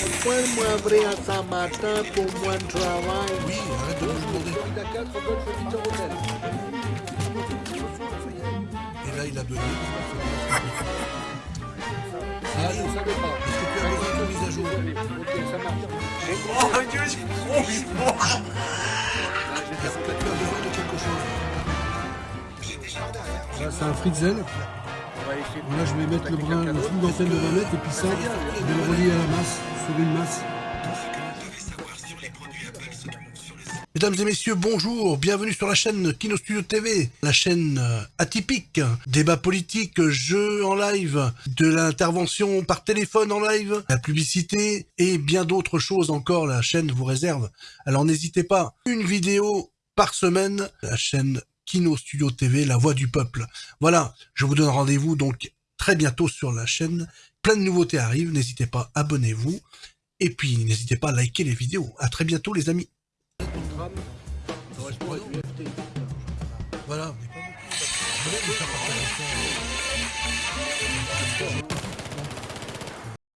Pourquoi moi ouvrir à Saint-Martin pour moins de travail Oui, arrête de me demander. Et là, il a donné. Ah, est-ce que tu as besoin de mise à jour Oh Dieu, c'est trop c'est un Fritzel. Là, je vais mettre le, brin, le d'antenne de 20 mètres et puis ça, je vais le relier à la masse, sur une masse. Mesdames et messieurs, bonjour, bienvenue sur la chaîne Kino Studio TV, la chaîne euh, atypique, débat politique, jeux en live, de l'intervention par téléphone en live, la publicité et bien d'autres choses encore, la chaîne vous réserve. Alors n'hésitez pas, une vidéo par semaine, la chaîne Kino Studio TV, la voix du peuple. Voilà, je vous donne rendez-vous donc très bientôt sur la chaîne. Plein de nouveautés arrivent, n'hésitez pas, abonnez-vous. Et puis n'hésitez pas à liker les vidéos. À très bientôt les amis. Voilà, pas beaucoup.